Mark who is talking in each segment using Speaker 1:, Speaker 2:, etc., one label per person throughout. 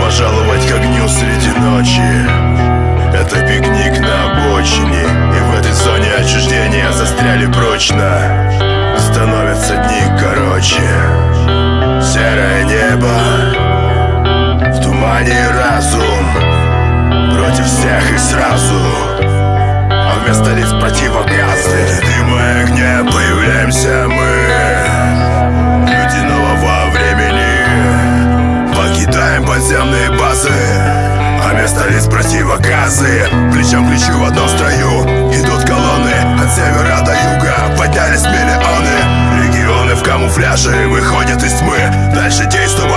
Speaker 1: пожаловать к огню среди ночи. Это пикник на обочине И в этой зоне отчуждения застряли прочно. Становятся дни короче. Серое небо В тумане разум Против всех и сразу. А вместо лиц противогазы дыма и огня появляемся мы Подземные базы. А вместо лиц противогазы Плечом к плечу в одном строю Идут колонны. От севера до юга Поднялись миллионы. Регионы в камуфляже выходят из тьмы. Дальше действовать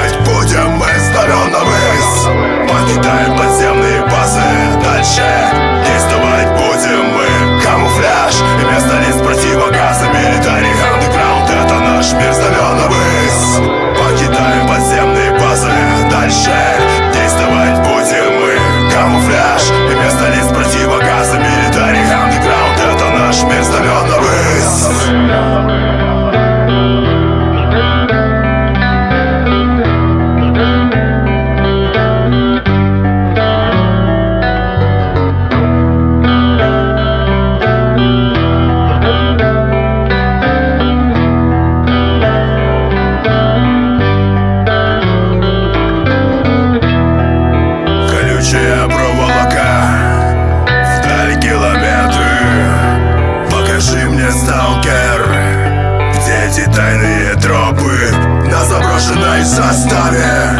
Speaker 1: Bye. брошенной заставе.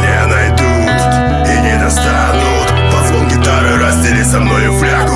Speaker 1: Не найдут и не достанут. По Позвон гитары раздели со мною флягу.